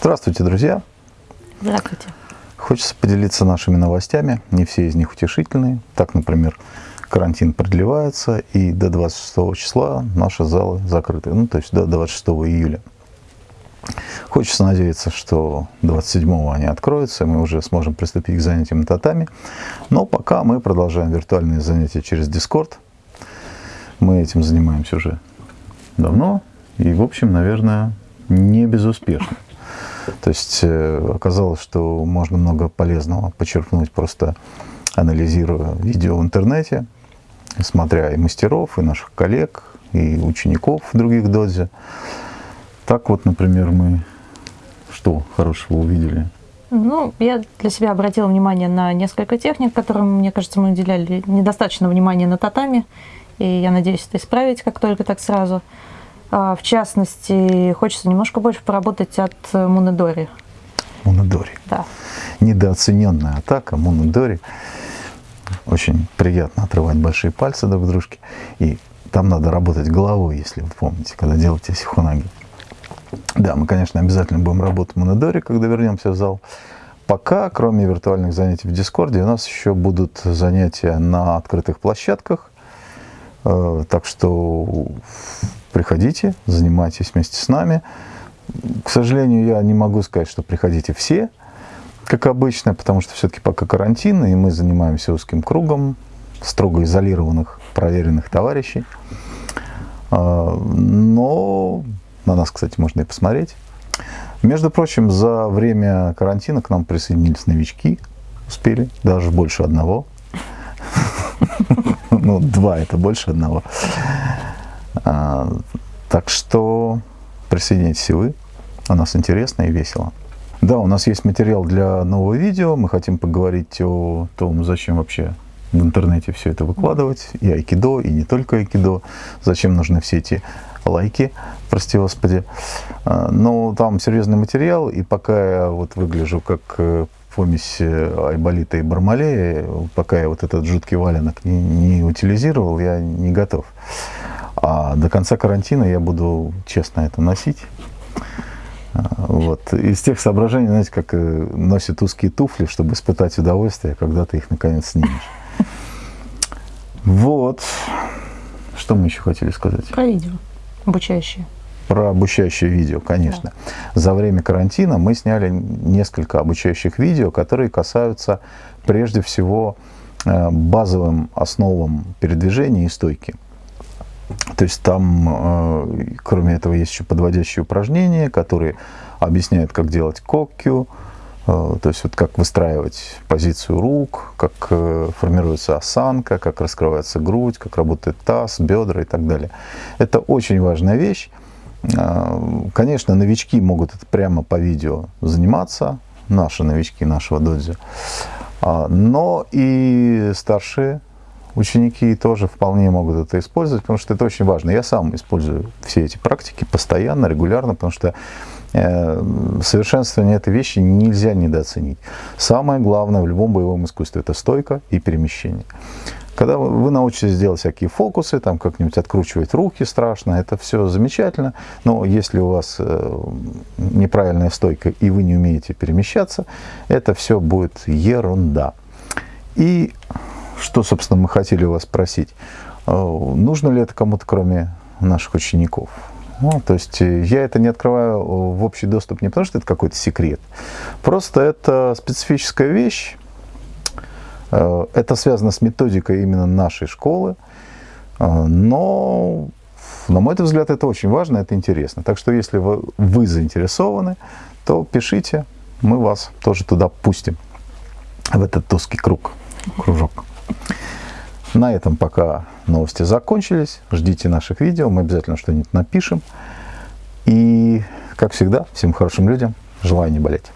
Здравствуйте, друзья! Здравствуйте! Хочется поделиться нашими новостями. Не все из них утешительные. Так, например, карантин продлевается, и до 26 числа наши залы закрыты. Ну, то есть до 26 июля. Хочется надеяться, что 27-го они откроются, и мы уже сможем приступить к занятиям татами. Но пока мы продолжаем виртуальные занятия через Discord. Мы этим занимаемся уже давно. И, в общем, наверное, не безуспешно. То есть э, оказалось, что можно много полезного почерпнуть, просто анализируя видео в интернете, смотря и мастеров, и наших коллег, и учеников других додзи. Так вот, например, мы что хорошего увидели? Ну, я для себя обратила внимание на несколько техник, которым, мне кажется, мы уделяли недостаточно внимания на татами. И я надеюсь это исправить, как только так сразу. А, в частности, хочется немножко больше поработать от Мунедори. Мунедори. Да. Недооцененная атака Мунедори. Очень приятно отрывать большие пальцы друг к дружке. И там надо работать головой, если вы помните, когда делаете сихунаги. Да, мы, конечно, обязательно будем работать в Монодоре, когда вернемся в зал. Пока, кроме виртуальных занятий в Дискорде, у нас еще будут занятия на открытых площадках. Э, так что приходите, занимайтесь вместе с нами. К сожалению, я не могу сказать, что приходите все, как обычно, потому что все-таки пока карантин, и мы занимаемся узким кругом строго изолированных, проверенных товарищей. Э, но на нас, кстати, можно и посмотреть. Между прочим, за время карантина к нам присоединились новички. Успели, даже больше одного. Ну, два это больше одного. А, так что присоединяйтесь и вы. У нас интересно и весело. Да, у нас есть материал для нового видео. Мы хотим поговорить о том, зачем вообще в интернете все это выкладывать. И айкидо, и не только айкидо. Зачем нужны все эти лайки, прости господи. А, но там серьезный материал, и пока я вот выгляжу как э, помесь э, Айболита и Бармалея, пока я вот этот жуткий валенок не, не утилизировал, я не готов. До конца карантина я буду честно это носить. А, вот. Из тех соображений, знаете, как э, носят узкие туфли, чтобы испытать удовольствие, когда ты их наконец снимешь. Вот. Что мы еще хотели сказать? Про видео. Обучающие. Про обучающее видео, конечно. Да. За время карантина мы сняли несколько обучающих видео, которые касаются прежде всего э, базовым основам передвижения и стойки. То есть там, э, кроме этого, есть еще подводящие упражнения, которые объясняют, как делать кокью, э, то есть вот как выстраивать позицию рук, как формируется осанка, как раскрывается грудь, как работает таз, бедра и так далее. Это очень важная вещь. Конечно, новички могут это прямо по видео заниматься, наши новички нашего додзи. А, но и старшие ученики тоже вполне могут это использовать, потому что это очень важно. Я сам использую все эти практики постоянно, регулярно, потому что э, совершенствование этой вещи нельзя недооценить. Самое главное в любом боевом искусстве – это стойка и перемещение. Когда вы научитесь делать всякие фокусы, там как-нибудь откручивать руки страшно, это все замечательно, но если у вас э, неправильная стойка и вы не умеете перемещаться, это все будет ерунда. И что, собственно, мы хотели у вас спросить, э, нужно ли это кому-то, кроме наших учеников? Ну, то есть э, я это не открываю в общий доступ не потому, что это какой-то секрет, просто это специфическая вещь, Э, это связано с методикой именно нашей школы, э, но, на мой взгляд, это очень важно, это интересно. Так что, если вы, вы заинтересованы, то пишите, мы вас тоже туда пустим, в этот узкий круг, кружок. На этом пока новости закончились. Ждите наших видео, мы обязательно что-нибудь напишем. И, как всегда, всем хорошим людям желаю не болеть.